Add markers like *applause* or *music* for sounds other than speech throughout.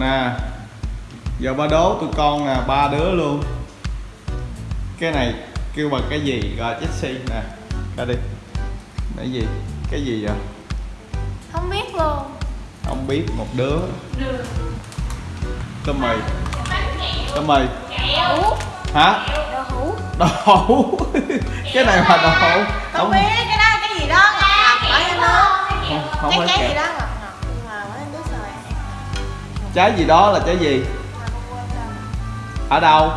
nè giờ ba đố tụi con nè ba đứa luôn. Cái này kêu bằng cái gì? Rồi Jessie nè ra đi. Cái gì? Cái gì vậy? Không biết luôn. Không biết một đứa. Tôm mì tôm mì Ủa? hả? Đồ hũ. Đậu hũ. *laughs* Cái này là đậu hũ. Không. biết cái đó trái gì đó là trái gì? Ở đâu?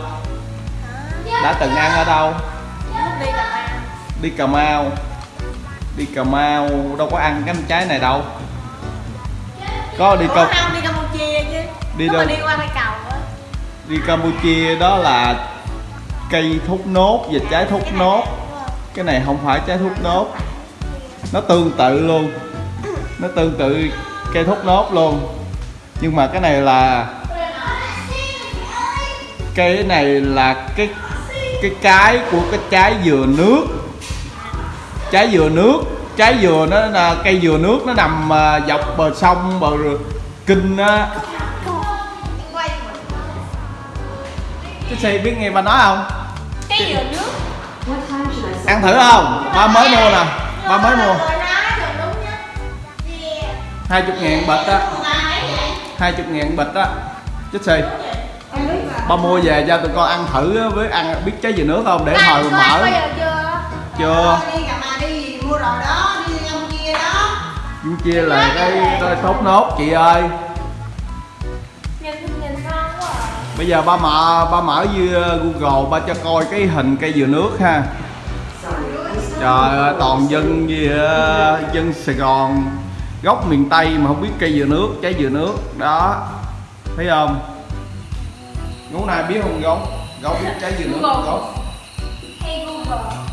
Đã từng ăn ở đâu? Đi Cà Mau. Đi cà mau cà đâu có ăn cái trái này đâu. Có đi không đi Campuchia chứ. Đi đâu? đi qua cầu đi campuchia đó là cây thốt nốt và trái thốt nốt. cái này không phải trái thốt nốt. Nó tương tự luôn. Nó tương tự cây thốt nốt luôn nhưng mà cái này là cái này là cái cái cái của cái trái dừa nước. Trái dừa nước. Trái dừa nó là cây dừa nước nó nằm à, dọc bờ sông bờ kinh á. Mà. cái xe biết nghe ba nói không? Cái dừa nước. Ăn thử không? Ba mới mua nè. Ba mới mua. Hai chục ngàn bịch á Mà mấy vậy? hai chục ngàn bịch á. Chết xì. Ba mua về cho tụi con ăn thử với ăn biết trái dừa nước không? Để hồi Ba, có ăn mở chưa? chưa. Đi gặp mà đi mua đồ đó đi ông kia đó. Chú chia là cái, cái thốt nốt chị ơi. Nhìn nhìn ngon quá à. Bây giờ ba mở ba mở như google ba cho coi cái hình cây dừa nước ha. Trời ơi toàn dân gì á, dân sài gòn gốc miền Tây mà không biết cây dừa nước trái dừa nước. Đó. Thấy không? Ngón này biết không gốc gốc trái dừa nước gốc hay Google.